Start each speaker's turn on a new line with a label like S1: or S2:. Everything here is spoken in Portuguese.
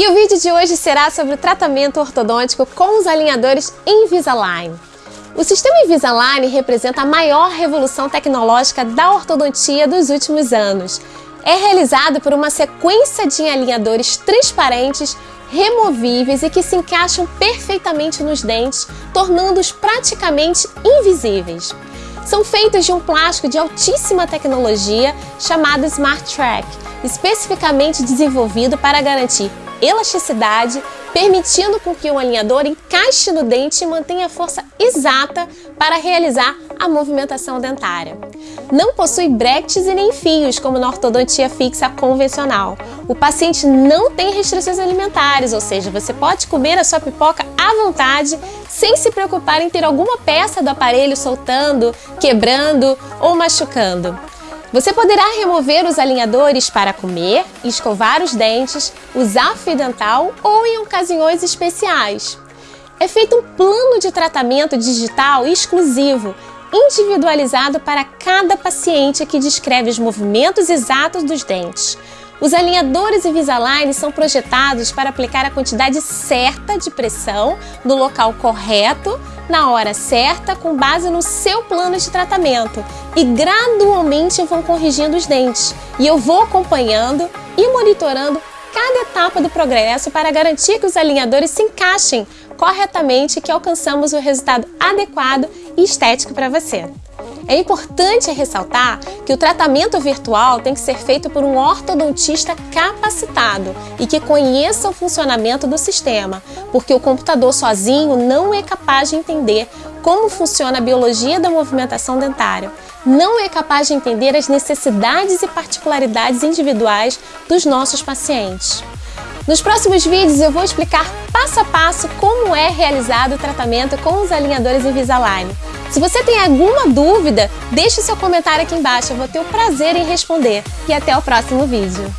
S1: E o vídeo de hoje será sobre o tratamento ortodôntico com os alinhadores Invisalign. O sistema Invisalign representa a maior revolução tecnológica da ortodontia dos últimos anos. É realizado por uma sequência de alinhadores transparentes, removíveis e que se encaixam perfeitamente nos dentes, tornando-os praticamente invisíveis. São feitos de um plástico de altíssima tecnologia chamado Smart Track, especificamente desenvolvido para garantir elasticidade, permitindo com que o alinhador encaixe no dente e mantenha a força exata para realizar a movimentação dentária. Não possui brackets e nem fios, como na ortodontia fixa convencional. O paciente não tem restrições alimentares, ou seja, você pode comer a sua pipoca à vontade, sem se preocupar em ter alguma peça do aparelho soltando, quebrando ou machucando. Você poderá remover os alinhadores para comer, escovar os dentes, usar fio dental ou em ocasiões especiais. É feito um plano de tratamento digital exclusivo, individualizado para cada paciente que descreve os movimentos exatos dos dentes. Os alinhadores Invisalign são projetados para aplicar a quantidade certa de pressão no local correto, na hora certa, com base no seu plano de tratamento e gradualmente vão corrigindo os dentes. E eu vou acompanhando e monitorando cada etapa do progresso para garantir que os alinhadores se encaixem corretamente e que alcançamos o resultado adequado e estético para você. É importante ressaltar que o tratamento virtual tem que ser feito por um ortodontista capacitado e que conheça o funcionamento do sistema, porque o computador sozinho não é capaz de entender como funciona a biologia da movimentação dentária, não é capaz de entender as necessidades e particularidades individuais dos nossos pacientes. Nos próximos vídeos eu vou explicar passo a passo como é realizado o tratamento com os alinhadores Invisalign. Se você tem alguma dúvida, deixe seu comentário aqui embaixo, eu vou ter o prazer em responder. E até o próximo vídeo.